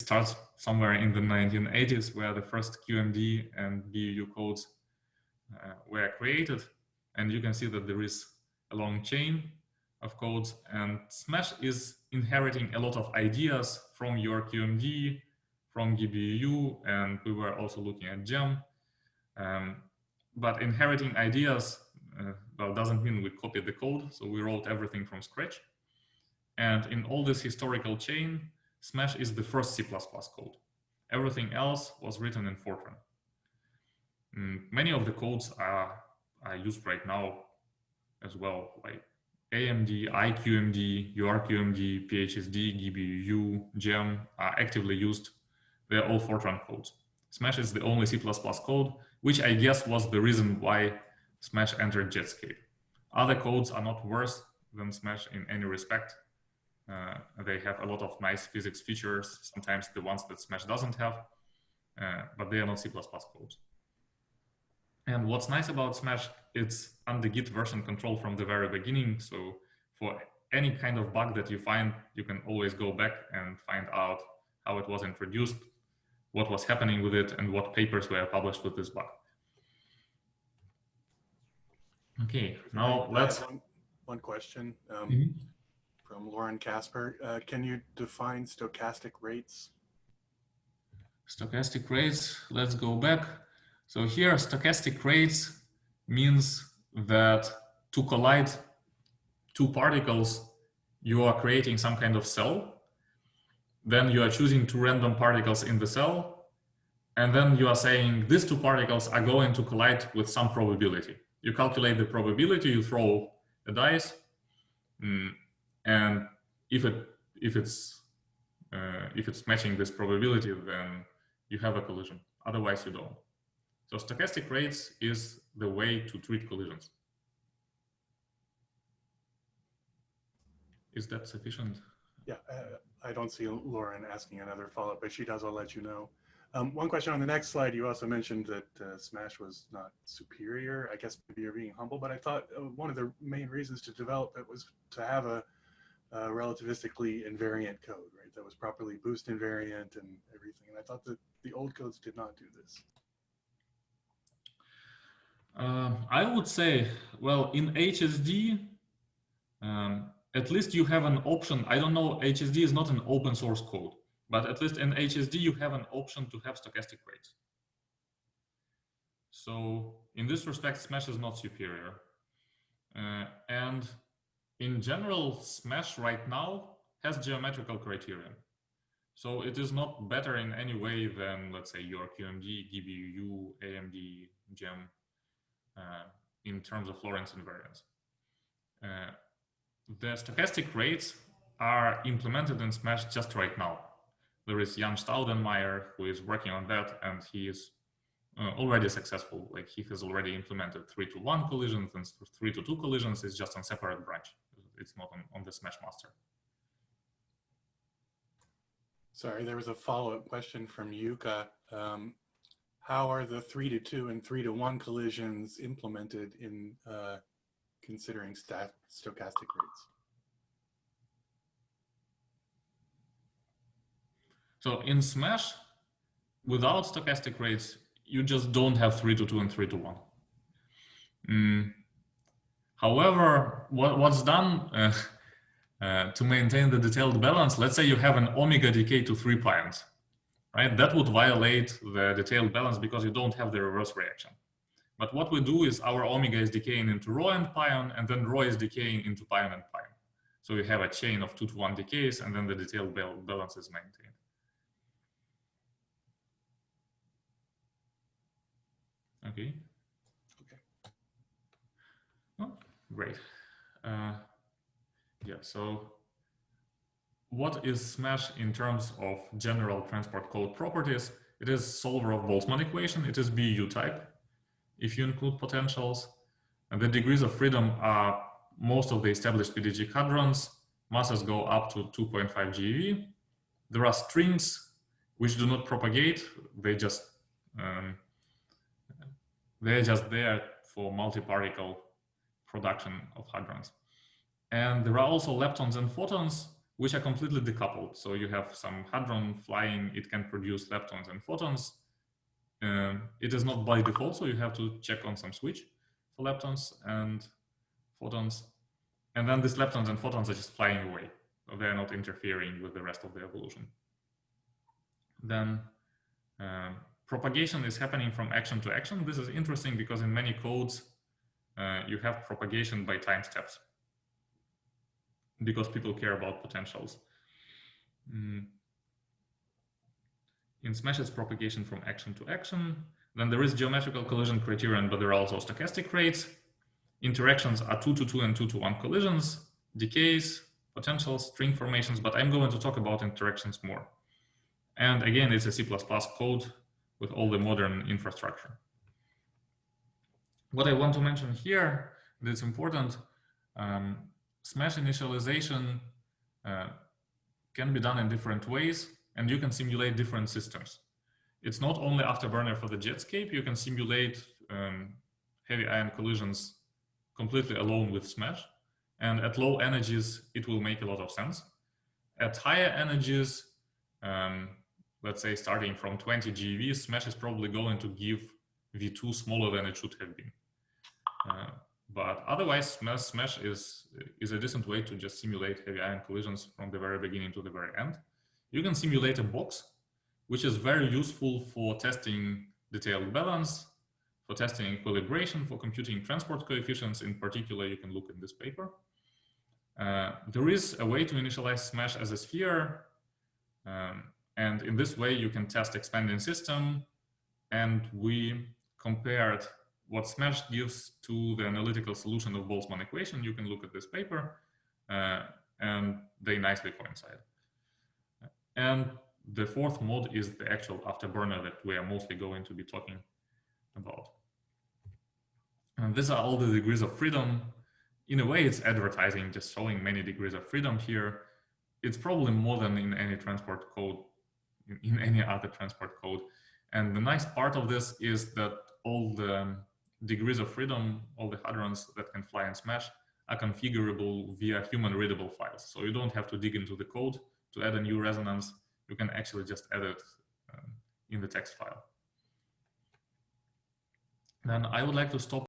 starts somewhere in the 1980s where the first QMD and BUU codes uh, were created. And you can see that there is a long chain of codes and Smash is inheriting a lot of ideas from UrQMD, from GiBUU, and we were also looking at JAM. Um, but inheriting ideas, uh, well, doesn't mean we copied the code. So we wrote everything from scratch. And in all this historical chain, Smash is the first C++ code. Everything else was written in Fortran. Mm, many of the codes are, are used right now as well, like AMD, IQMD, URQMD, PHSD, GiBUU, JAM are actively used. They're all Fortran codes. Smash is the only C++ code, which I guess was the reason why Smash entered Jetscape. Other codes are not worse than Smash in any respect. Uh, they have a lot of nice physics features, sometimes the ones that Smash doesn't have, uh, but they are not C++ codes. And what's nice about Smash, it's under Git version control from the very beginning. So for any kind of bug that you find, you can always go back and find out how it was introduced, what was happening with it, and what papers were published with this bug. Okay, now let's... One, one question. Um, mm -hmm from Lauren Casper. Uh, can you define stochastic rates? Stochastic rates, let's go back. So here stochastic rates means that to collide two particles, you are creating some kind of cell. Then you are choosing two random particles in the cell. And then you are saying these two particles are going to collide with some probability. You calculate the probability, you throw a dice, mm, and if it if it's uh, if it's matching this probability, then you have a collision. Otherwise, you don't. So stochastic rates is the way to treat collisions. Is that sufficient? Yeah, uh, I don't see Lauren asking another follow-up, but she does, I'll let you know. Um, one question on the next slide, you also mentioned that uh, Smash was not superior. I guess maybe you're being humble, but I thought uh, one of the main reasons to develop it was to have a uh, relativistically invariant code, right? That was properly boost invariant and everything. And I thought that the old codes did not do this. Uh, I would say, well, in HSD, um, at least you have an option. I don't know, HSD is not an open source code, but at least in HSD, you have an option to have stochastic rates. So in this respect, Smash is not superior. Uh, and in general, Smash right now has geometrical criterion. So it is not better in any way than, let's say, your QMD, GiBUU, AMD, JAM uh, in terms of Lorentz invariance. Uh, the stochastic rates are implemented in Smash just right now. There is Jan Staudenmaier who is working on that and he is uh, already successful. Like he has already implemented three to one collisions and three to two collisions is just on separate branch it's not on, on the Smash Master. Sorry, there was a follow-up question from Yuka. Um, how are the three to two and three to one collisions implemented in uh, considering stat stochastic rates? So in Smash, without stochastic rates, you just don't have three to two and three to one. Mm, However, what, what's done uh, uh, to maintain the detailed balance, let's say you have an omega decay to three pions, right? That would violate the detailed balance because you don't have the reverse reaction. But what we do is our omega is decaying into rho and pion, and then rho is decaying into pion and pion. So we have a chain of two to one decays, and then the detailed balance is maintained. Okay. Great. Uh, yeah, so what is Smash in terms of general transport code properties? It is solver of Boltzmann equation. It is BU type. If you include potentials, and the degrees of freedom are most of the established PDG hadrons. Masses go up to 2.5 GeV. There are strings which do not propagate. They just um, they're just there for multi-particle production of hadrons. And there are also leptons and photons, which are completely decoupled. So you have some hadron flying, it can produce leptons and photons. Um, it is not by default, so you have to check on some switch for leptons and photons. And then these leptons and photons are just flying away. So they're not interfering with the rest of the evolution. Then um, propagation is happening from action to action. This is interesting because in many codes, uh, you have propagation by time steps because people care about potentials. Mm. In Smash, it's propagation from action to action. Then there is geometrical collision criterion, but there are also stochastic rates. Interactions are 2 to 2 and 2 to 1 collisions, decays, potentials, string formations, but I'm going to talk about interactions more. And again, it's a C++ code with all the modern infrastructure. What I want to mention here that's important, um, Smash initialization uh, can be done in different ways, and you can simulate different systems. It's not only afterburner for the Jetscape, you can simulate um, heavy ion collisions completely alone with Smash. And at low energies, it will make a lot of sense. At higher energies, um, let's say starting from 20 GeV, Smash is probably going to give V2 smaller than it should have been. Uh, but otherwise, Smash, is, is a decent way to just simulate heavy ion collisions from the very beginning to the very end. You can simulate a box, which is very useful for testing detailed balance, for testing equilibration, for computing transport coefficients. In particular, you can look in this paper. Uh, there is a way to initialize Smash as a sphere. Um, and in this way, you can test expanding system. And we compared what Smash gives to the analytical solution of Boltzmann equation. You can look at this paper, uh, and they nicely coincide. And the fourth mode is the actual afterburner that we are mostly going to be talking about. And these are all the degrees of freedom in a way, it's advertising, just showing many degrees of freedom here. It's probably more than in any transport code, in, in any other transport code. And the nice part of this is that all the degrees of freedom, all the hadrons that can fly and smash are configurable via human readable files. So you don't have to dig into the code to add a new resonance. You can actually just add it um, in the text file. Then I would like to stop